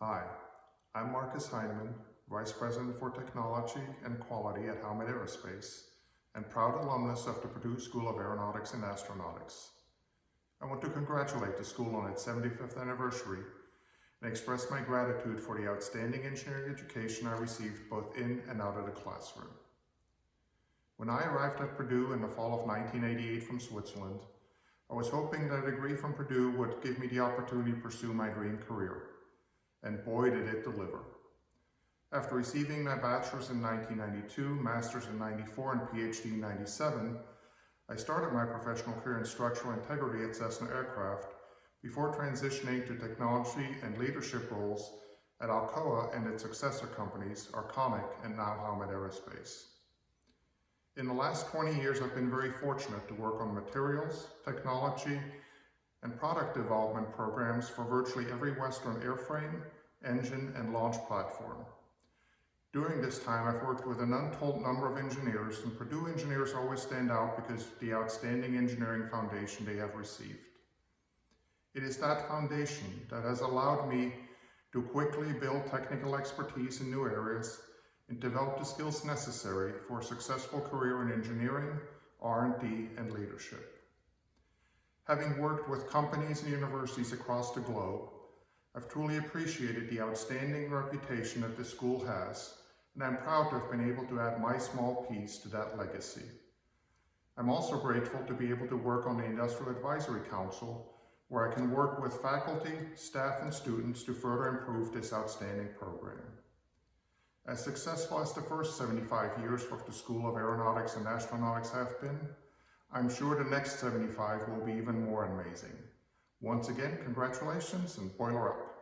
Hi, I'm Markus Heinimann, Vice President for Technology and Quality at Howmet Aerospace and proud alumnus of the Purdue School of Aeronautics and Astronautics. I want to congratulate the school on its 75th anniversary and express my gratitude for the outstanding engineering education I received both in and out of the classroom. When I arrived at Purdue in the fall of 1988 from Switzerland, I was hoping that a degree from Purdue would give me the opportunity to pursue my dream career. And boy did it deliver. After receiving my bachelor's in 1992, master's in 94, and PhD in 97, I started my professional career in structural integrity at Cessna Aircraft before transitioning to technology and leadership roles at Alcoa and its successor companies, Arconic and now Howmet Aerospace. In the last 20 years, I've been very fortunate to work on materials, technology, and product development programs for virtually every Western airframe, engine, and launch platform. During this time, I've worked with an untold number of engineers, and Purdue engineers always stand out because of the outstanding engineering foundation they have received. It is that foundation that has allowed me to quickly build technical expertise in new areas and develop the skills necessary for a successful career in engineering, R&D, and leadership. Having worked with companies and universities across the globe, I've truly appreciated the outstanding reputation that the school has, and I'm proud to have been able to add my small piece to that legacy. I'm also grateful to be able to work on the Industrial Advisory Council, where I can work with faculty, staff, and students to further improve this outstanding program. As successful as the first 75 years of the School of Aeronautics and Astronautics have been, I'm sure the next 75 will be even more amazing. Once again, congratulations and boiler up.